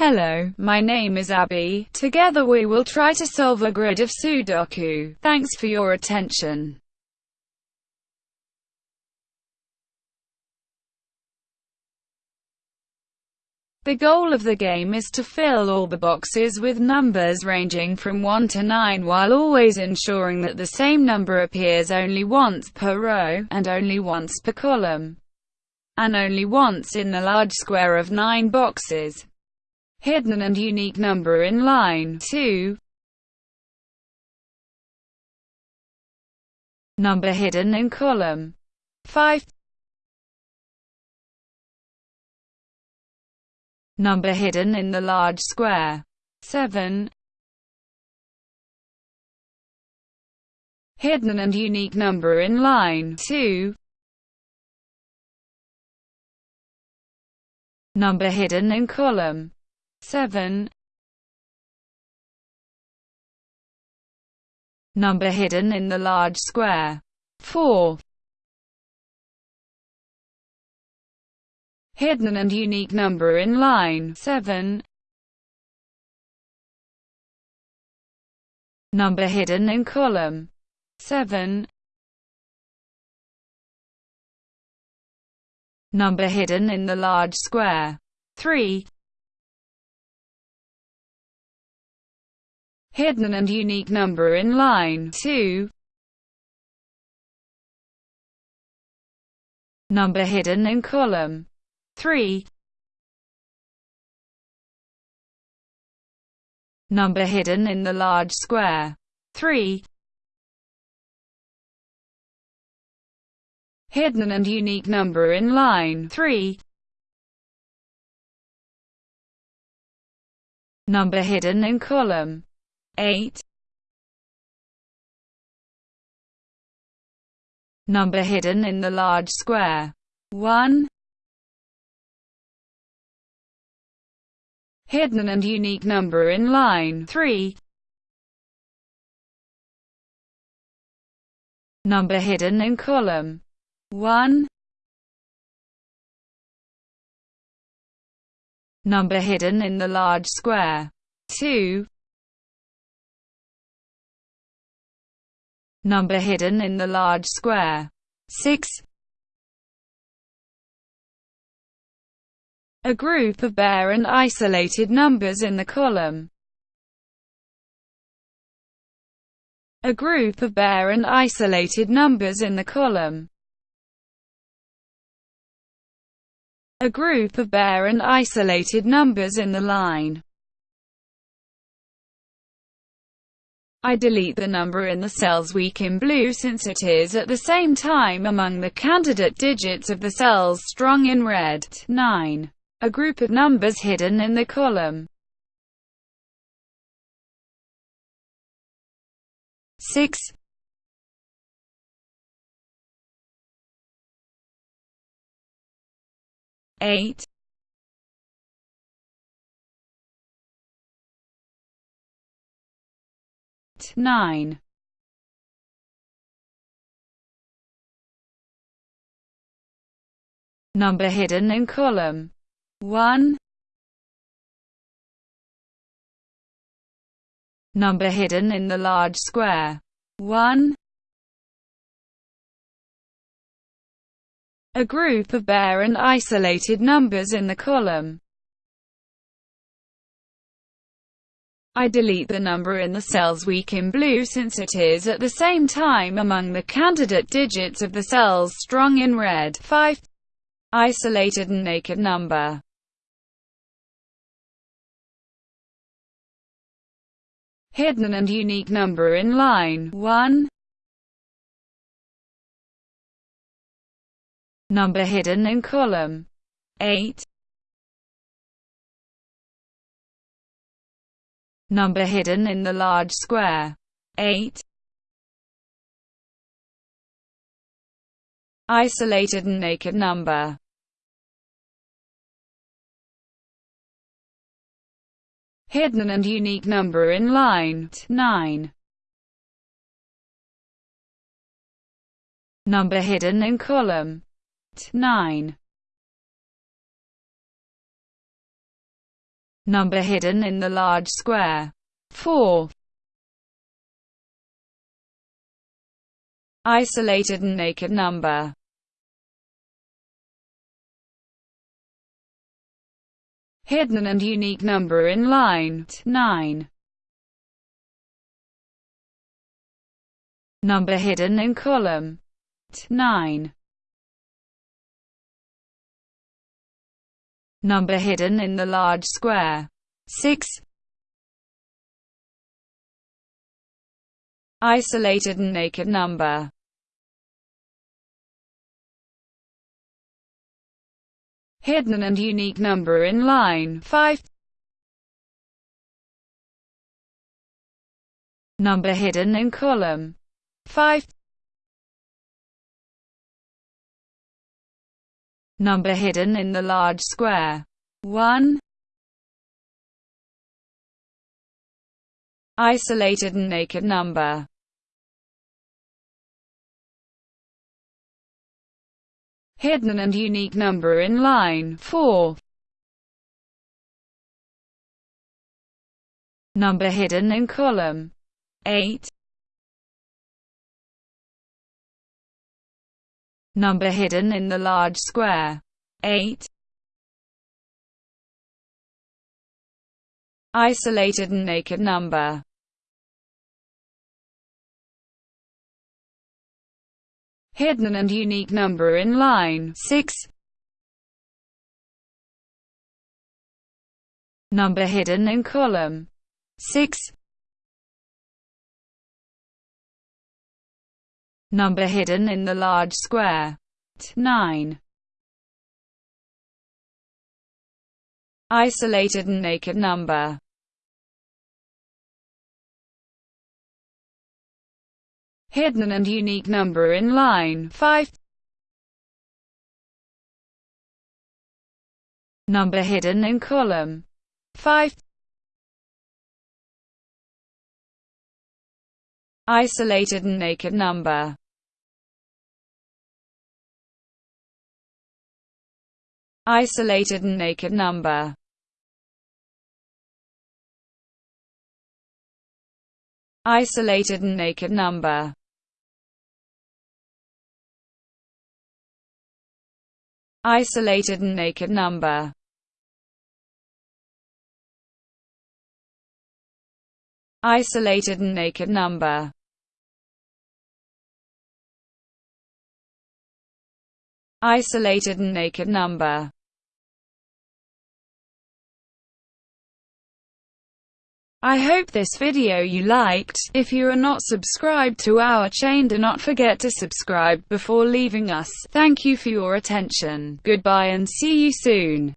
Hello, my name is Abby. Together we will try to solve a grid of Sudoku. Thanks for your attention. The goal of the game is to fill all the boxes with numbers ranging from 1 to 9 while always ensuring that the same number appears only once per row, and only once per column, and only once in the large square of 9 boxes. Hidden and unique number in line 2. Number hidden in column 5. Number hidden in the large square 7. Hidden and unique number in line 2. Number hidden in column 7. Number hidden in the large square 4. Hidden and unique number in line 7. Number hidden in column 7. Number hidden in the large square 3. Hidden and unique number in line 2. Number hidden in column 3. Number hidden in the large square 3. Hidden and unique number in line 3. Number hidden in column 8. Number hidden in the large square 1. hidden and unique number in line 3. Number hidden in column 1. Number hidden in the large square 2. Number hidden in the large square 6. a group of bare and isolated numbers in the column. A group of bare and isolated numbers in the column. A group of bare and isolated numbers in the line. I delete the number in the cell's weak in blue since it is at the same time among the candidate digits of the cells strong in red. 9 a group of numbers hidden in the column. 6 8 9 Number hidden in column. 1 Number hidden in the large square. 1 A group of bare and isolated numbers in the column. I delete the number in the cell's weak in blue since it is at the same time among the candidate digits of the cells strong in red. 5. Isolated and naked number hidden and unique number in line 1. Number hidden in column 8. Number hidden in the large square 8. Isolated and naked number hidden and unique number in line 9. Number hidden in column 9. Number hidden in the large square. 4. Isolated and naked number. Hidden and unique number in line 9. Number hidden in column 9. Number hidden in the large square 6. Isolated and naked number hidden and unique number in line 5. Number hidden in column 5. Number hidden in the large square 1. Isolated and naked number hidden and unique number in line 4. Number hidden in column 8. Number hidden in the large square 8. Isolated and naked number hidden and unique number in line 6. Number hidden in column 6. Number hidden in the large square 9. Isolated and naked number hidden and unique number in line 5. Number hidden in column 5. Isolated and naked number. Isolated and naked number. Isolated and naked number. Isolated and naked number. Isolated and naked number Isolated and naked number I hope this video you liked. If you are not subscribed to our chain do not forget to subscribe before leaving us. Thank you for your attention. Goodbye and see you soon.